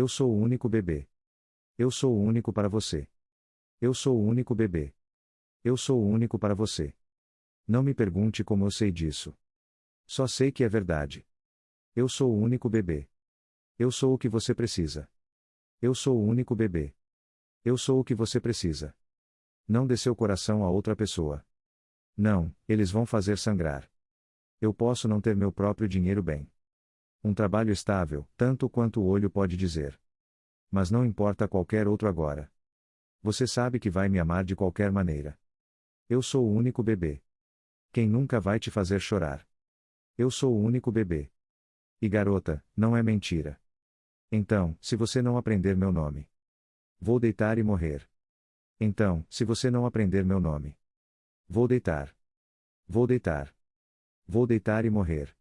Eu sou o único bebê. Eu sou o único para você. Eu sou o único bebê. Eu sou o único para você. Não me pergunte como eu sei disso. Só sei que é verdade. Eu sou o único bebê. Eu sou o que você precisa. Eu sou o único bebê. Eu sou o que você precisa. Não dê seu coração a outra pessoa. Não, eles vão fazer sangrar. Eu posso não ter meu próprio dinheiro bem. Um trabalho estável, tanto quanto o olho pode dizer. Mas não importa qualquer outro agora. Você sabe que vai me amar de qualquer maneira. Eu sou o único bebê. Quem nunca vai te fazer chorar? Eu sou o único bebê. E garota, não é mentira. Então, se você não aprender meu nome, vou deitar e morrer. Então, se você não aprender meu nome, vou deitar. Vou deitar. Vou deitar e morrer.